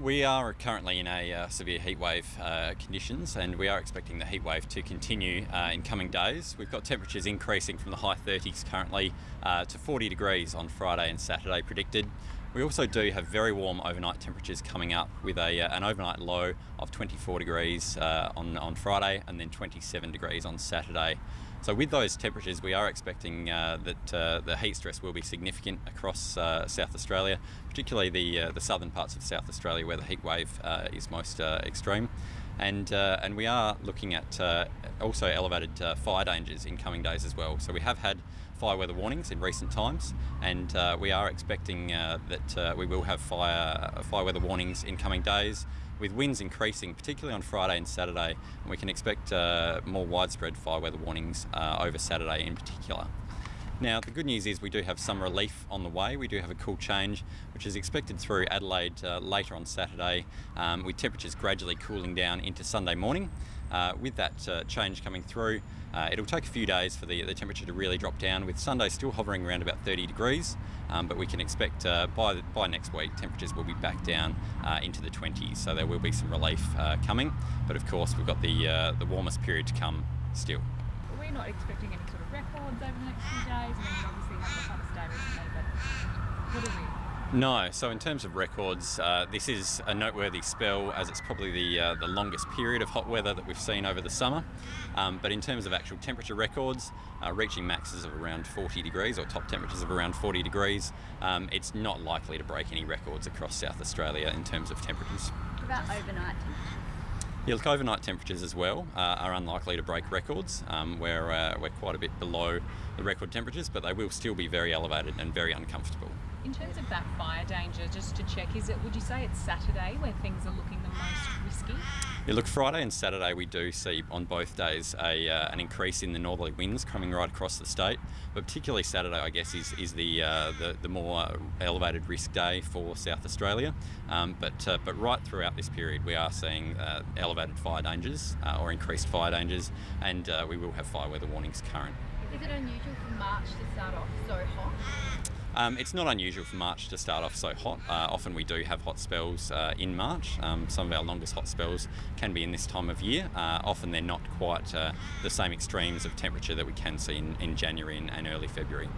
We are currently in a uh, severe heatwave uh, conditions and we are expecting the heatwave to continue uh, in coming days. We've got temperatures increasing from the high 30s currently uh, to 40 degrees on Friday and Saturday predicted. We also do have very warm overnight temperatures coming up with a, uh, an overnight low of 24 degrees uh, on, on Friday and then 27 degrees on Saturday. So with those temperatures, we are expecting uh, that uh, the heat stress will be significant across uh, South Australia, particularly the uh, the southern parts of South Australia where the heat wave is most extreme. And, uh, and we are looking at uh, also elevated uh, fire dangers in coming days as well. So we have had fire weather warnings in recent times, and we are expecting that we will have fire fire weather warnings in coming days with winds increasing, particularly on Friday and Saturday, and we can expect uh, more widespread fire weather warnings uh, over Saturday in particular. Now, the good news is we do have some relief on the way. We do have a cool change, which is expected through Adelaide uh, later on Saturday, um, with temperatures gradually cooling down into Sunday morning. Uh, with that uh, change coming through, uh, it'll take a few days for the, the temperature to really drop down, with Sunday still hovering around about 30 degrees, um, but we can expect uh, by, by next week temperatures will be back down uh, into the 20s, so there will be some relief coming. But of course, we've got the, the warmest period to come still. We're not expecting any sort of records over the next few days, and then you obviously have the day recently, but what are we no, so in terms of records, uh, this is a noteworthy spell as it's probably the, uh, the longest period of hot weather that we've seen over the summer. Um, but in terms of actual temperature records, uh, reaching maxes of around 40 degrees or top temperatures of around 40 degrees, um, it's not likely to break any records across South Australia in terms of temperatures. What about overnight yeah, look, overnight temperatures as well uh, are unlikely to break records. Um, we're, uh, we're quite a bit below the record temperatures, but they will still be very elevated and very uncomfortable. In terms of that fire danger, just to check, is it would you say it's Saturday where things are looking the most risky? Yeah, look, Friday and Saturday we do see on both days a, uh, an increase in the northerly winds coming right across the state, but particularly Saturday, I guess, is, is the, uh, the, the more elevated risk day for South Australia. Um, but, uh, but right throughout this period, we are seeing uh, elevated fire dangers uh, or increased fire dangers, and uh, we will have fire weather warnings current. Is it unusual for March to start off so hot? Um, it's not unusual for March to start off so hot. Uh, often we do have hot spells uh, in March. Um, some of our longest hot spells can be in this time of year. Uh, often they're not quite uh, the same extremes of temperature that we can see in, in January and, and early February.